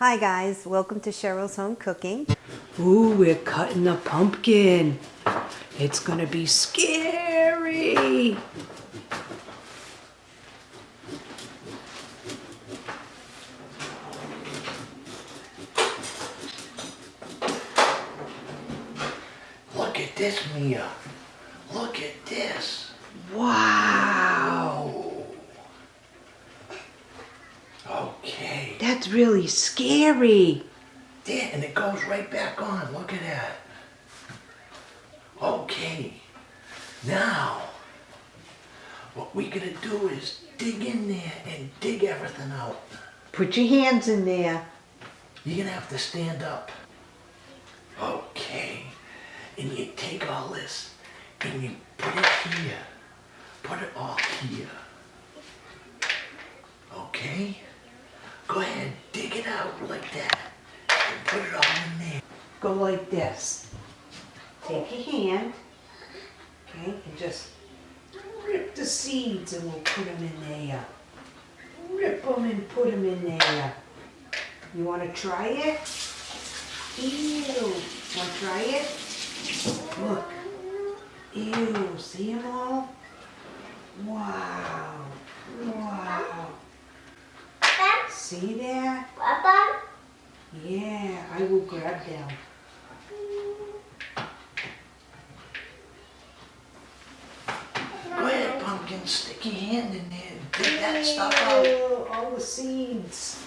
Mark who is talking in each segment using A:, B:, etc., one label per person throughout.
A: Hi guys, welcome to Cheryl's Home Cooking.
B: Ooh, we're cutting the pumpkin. It's gonna be scary.
C: Look at this, Mia. Look at this.
B: Wow,
C: Okay.
B: That's really scary.
C: There, and it goes right back on. Look at that. Okay. Now, what we're gonna do is dig in there and dig everything out.
B: Put your hands in there.
C: You're gonna have to stand up. Okay. And you take all this and you put it here. Put it all here. Okay? Go ahead, dig it out like that. And put it all in there.
B: Go like this. Take your hand, okay, and just rip the seeds and we'll put them in there. Rip them and put them in there. You want to try it? Ew. Want to try it? Look. Ew. See them all? Wow. Wow. See that?
D: Papa,
B: Yeah, I will grab them.
C: Go ahead, pumpkin, stick your hand in there and dig that stuff out.
B: All the seeds.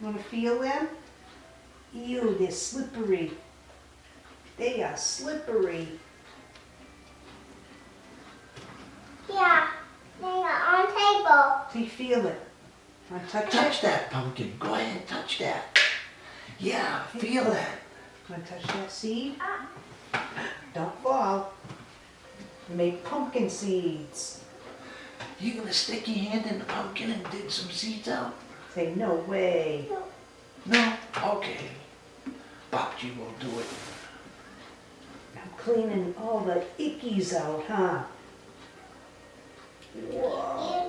B: Want to feel them? Ew, they're slippery. They are slippery.
D: yeah, they are on table.
B: Do you feel it. Want to touch
C: Touch that pumpkin. Go ahead and touch that. Yeah, feel that.
B: Want to touch that seed? Don't fall. Make pumpkin seeds.
C: You gonna stick your hand in the pumpkin and dig some seeds out?
B: Say, no way.
C: No? Okay. Bobji will do it.
B: I'm cleaning all the ickies out, huh? Whoa.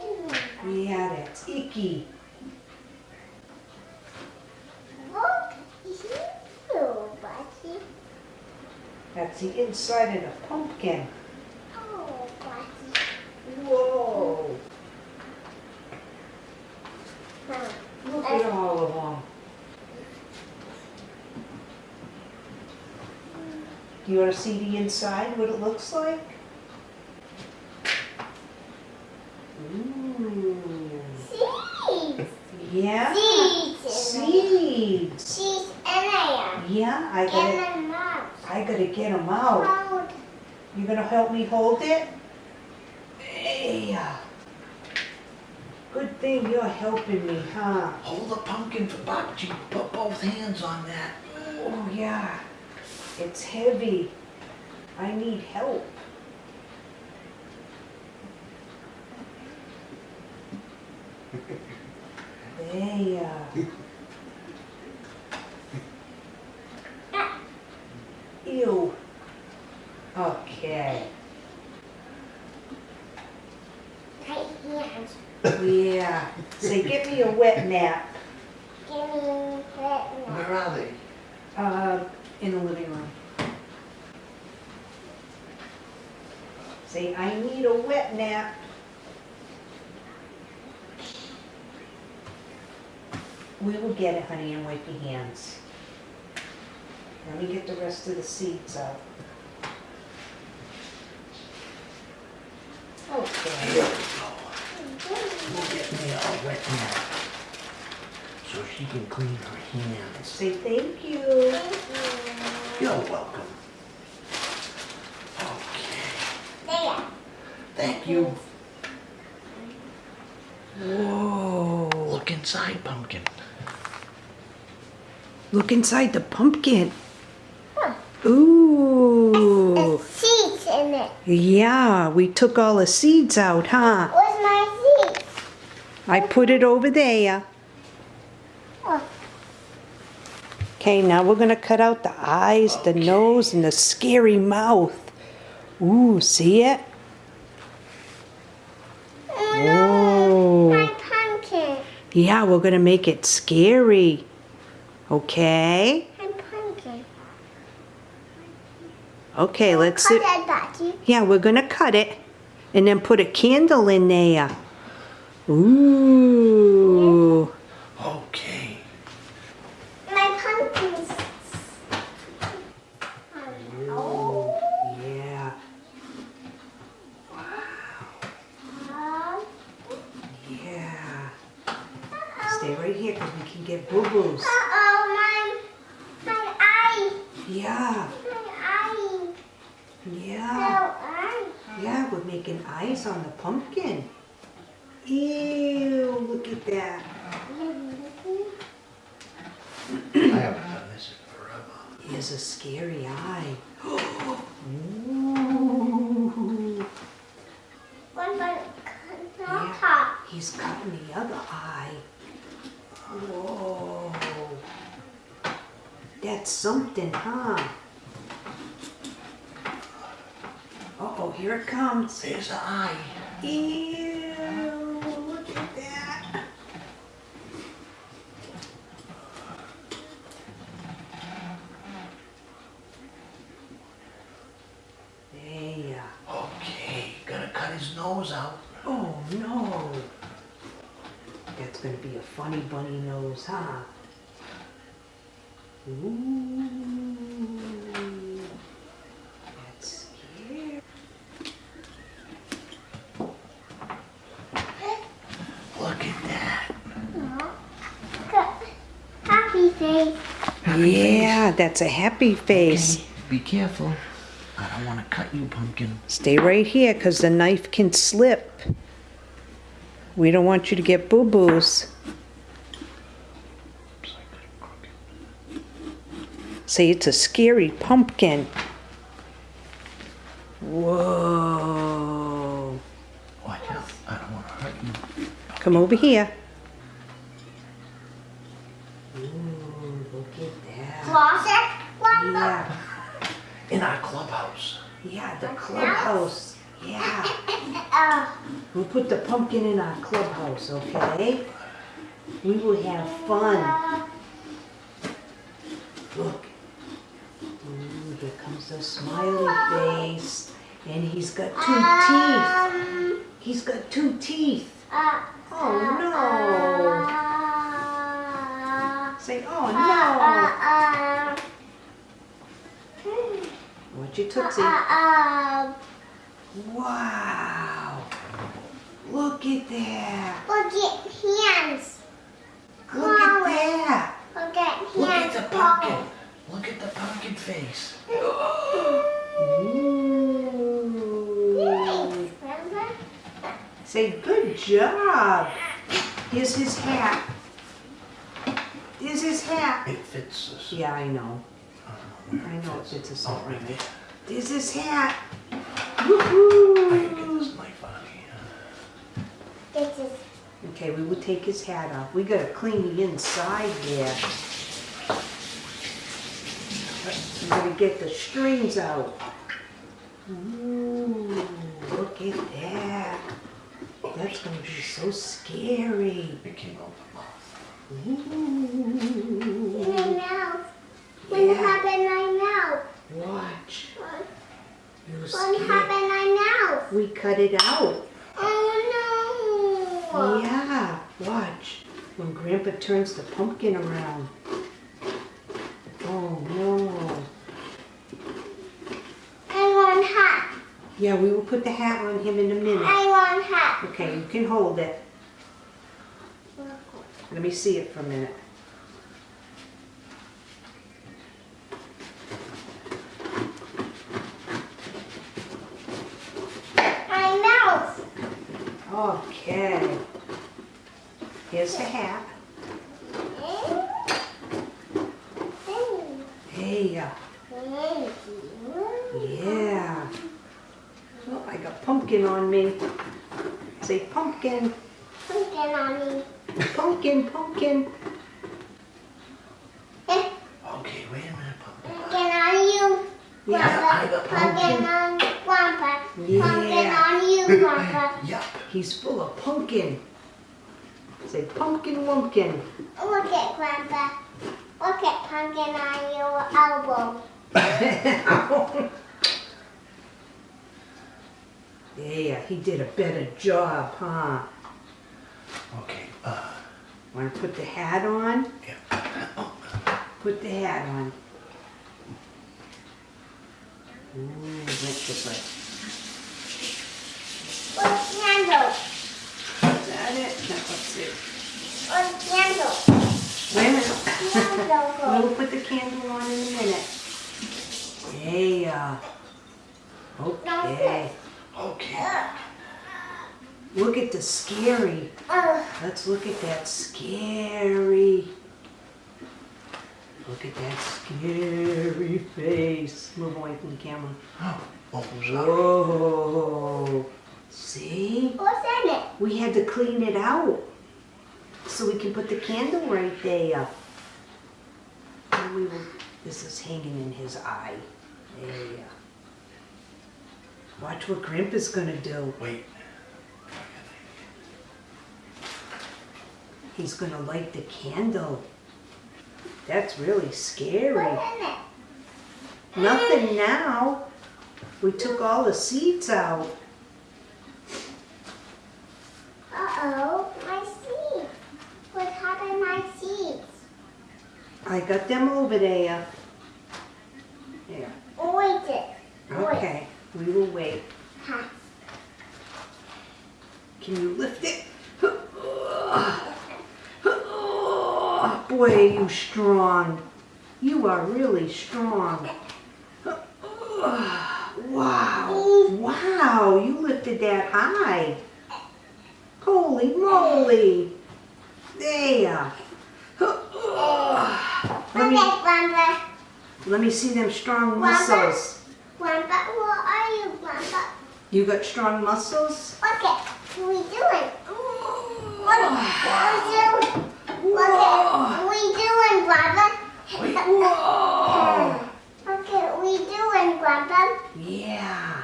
B: Yeah, that's icky.
D: Look, you, Buddy.
B: That's the inside of the pumpkin.
D: Oh.
B: Whoa.
D: Huh.
B: Look at all of them. Do you want to see the inside, what it looks like? Ooh.
D: Seeds.
B: Yeah?
D: Seeds.
B: Seeds.
D: Seeds in there.
B: Yeah, I gotta,
D: In the mouth.
B: I gotta get them out. You gonna help me hold it? Hey. Good thing you're helping me, huh?
C: Hold the pumpkin for Bobji. Put both hands on that.
B: Oh, yeah. It's heavy. I need help. There. Ew. Okay.
D: Tight hands.
B: Yeah. Say, give me a wet nap.
D: Give me that one.
C: Where are they?
B: Uh, in the living room. Say, I need a wet nap. We will get it, honey, and wipe your hands. Let me get the rest of the seeds out.
C: Here
B: Okay.
C: we go. We'll get me all wet now. So she can clean her hands.
B: Say thank you.
D: Thank you.
C: You're welcome. Okay.
D: There.
C: Thank you.
B: Whoa.
C: Look inside, pumpkin.
B: Look inside the pumpkin.
D: Huh.
B: Ooh.
D: There's seeds in it.
B: Yeah, we took all the seeds out, huh?
D: Where's my seeds?
B: I put it over there.
D: Oh,
B: Okay, now we're gonna cut out the eyes, the nose, and the scary mouth. Ooh, see it?
D: oh no,
B: Oh.
D: my pumpkin.
A: Yeah, we're gonna make it scary. Okay?
D: I'm pumpkin.
A: Okay, let's.
D: Cut Daddy.
A: Yeah, we're gonna cut it and then put a candle in there. Ooh.
C: Okay.
D: My pumpkins. Oh.
B: Yeah.
D: Oh.
B: Yeah. Stay right here because we can get boo-boos.
D: Uh-oh, my, my eye.
B: Yeah.
D: My eye.
B: Yeah.
D: Eye.
B: Yeah, we're making eyes on the pumpkin. Ew, look at that. Mm-hmm.
C: I haven't done this in forever.
B: Here's a scary eye. Ooh.
D: One by
B: Yeah.
D: top.
B: He's cutting the other eye. Whoa. That's something, huh? Uh-oh, here it comes.
C: There's the eye.
B: Ew, look at that. There.
C: Okay, gonna cut his nose out.
B: Oh no. That's gonna be a funny bunny nose, huh? Ooh. That's scary.
C: Look at that.
D: Good. Happy face.
A: Yeah, that's a happy face.
C: Okay, be careful. I don't want to cut you, pumpkin.
A: Stay right here because the knife can slip. We don't want you to get boo boos.
C: Oops, I got it crooked.
A: Say it's a scary pumpkin. Whoa.
C: Watch out. I don't want to hurt you.
A: Come over here.
B: Ooh, look at that.
D: Closet. One
B: Yeah,
C: In our clubhouse.
B: yeah, the clubhouse. Yeah.
D: Uh,
B: We'll put the pumpkin in our clubhouse, okay? We will have fun. Look. Ooh, here comes the smiley face. And he's got two teeth. He's got two teeth. Oh no. Say, oh no.
D: uh,
B: Watch your
D: uh,
B: tootsie.
D: uh,
B: Wow. Look at that.
D: Look at hands.
B: Look at that.
D: Look at hands.
C: Look at the pumpkin. Look at the pumpkin face.
B: Ooh. Say, good job. Here's his hat. Here's his hat.
C: It fits us.
B: Yeah, I know.
C: I know where
B: I know it
C: fits.
B: fits us
C: Oh,
B: all
C: right
B: right.
C: there.
B: There's his hat.
C: I can get
B: Woohoo!
C: this knife out of here.
D: This is
B: Okay, we will take his hat off. We gotta clean the inside there. We gotta get the strings out. Ooh, look at that. That's gonna be so scary.
C: It came out the mouth.
D: in
B: Ooh.
D: my mouth. What
B: Yeah.
D: happened in my mouth?
B: Watch.
D: What
B: You're
D: what in my mouth?
B: We cut it out.
D: Oh no.
B: Yeah, watch. When Grandpa turns the pumpkin around. Oh no.
D: I want hat.
B: Yeah, we will put the hat on him in a minute.
D: I want hat.
B: Okay, you can hold it. Let me see it for a minute.
D: My mouth.
B: Okay. Here's the hat. Hey, uh, yeah. Oh, I got pumpkin on me. Say pumpkin,
D: Pumpkin on me.
B: pumpkin, pumpkin.
C: Okay, wait a minute, pumpkin.
D: Pumpkin on you.
B: Yeah,
C: I got
D: Pumpkin on Grandpa. Pumpkin on you, Grandpa.
C: Yup.
B: He's full of pumpkin.
A: Say pumpkin wumpkin.
D: Look at Grandpa. Look at pumpkin on your elbow.
B: Yeah, he did a better job, huh?
C: Okay, uh,
B: Want to put the hat on?
C: yeah. Oh.
B: Put the hat on. Ooh, went this way.
D: Where's candle?
B: Is that it? No, let's see.
D: Where's candle?
B: Wait a minute.
D: Candle go.
B: We'll put the candle on in a minute. Yeah. Okay.
C: Okay.
B: Look at the scary. Let's look at that scary. Look at that scary face. Move away from the camera.
C: Oh, sorry.
B: Whoa. See?
D: Oh, what's in it?
B: We had to clean it out so we can put the candle right there. And we will, this is hanging in his eye. There. Watch what Grandpa's gonna do.
C: Wait.
B: He's gonna light the candle. That's really scary.
D: What's in it?
B: Nothing now. We took all the seeds out.
D: Uh-oh, my seeds. What happened to my seeds?
B: I got them over there. There.
D: Wait it.
B: Okay, we will wait.
D: Huh.
B: Can you lift it? Boy, are you strong. You are really strong. Wow. Wow, you lifted that high. Holy moly. There. Let me,
D: Okay,
B: let me see them strong muscles.
D: Grandpa, what are you, Grandpa?
B: You got strong muscles?
D: Okay, what are we doing? What, are we doing? What are we doing, Grandpa?
B: Whoa.
D: What are we doing, Grandpa?
B: Yeah.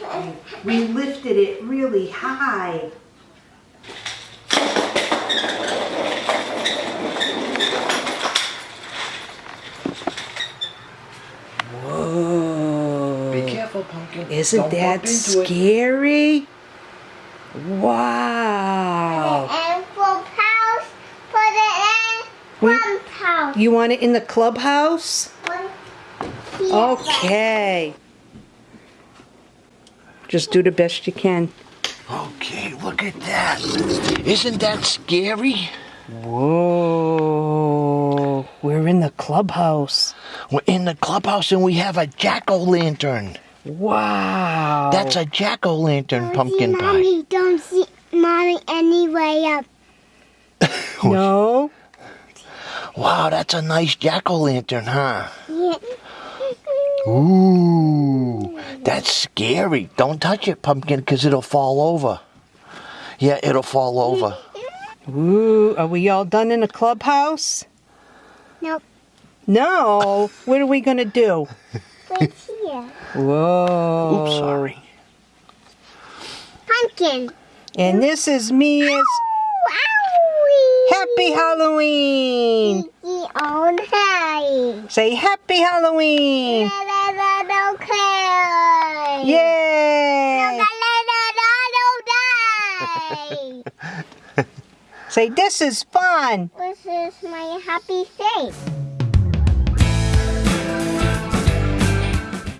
B: We lifted it really high. Whoa.
C: Be careful, pumpkin.
A: Isn't
C: Don't
A: that
C: bump into it.
A: scary? Wow.
D: And for house, put it in
A: We-
D: one house.
A: You want it in the clubhouse? Okay. Just do the best you can.
C: Okay, look at that. Isn't that scary?
A: Whoa. We're in the clubhouse.
C: We're in the clubhouse and we have a jack-o'-lantern.
A: Wow.
C: That's a jack-o'-lantern pumpkin pie.
D: Mommy, don't see mommy anyway up.
A: No.
C: Wow, that's a nice jack-o'-lantern, huh?
D: Yeah.
C: Ooh, that's scary. Don't touch it, pumpkin, because it'll fall over. Yeah, it'll fall over.
A: Ooh, are we all done in the clubhouse?
D: Nope.
A: No. What are we going to do?
D: Wait here.
A: Whoa.
C: Oops, sorry.
D: Pumpkin.
A: And this is Mia's
D: Wowie.
A: Happy Halloween.
D: Kiki.
A: Say Happy Halloween. Yay. Say this is fun.
D: This is my happy face.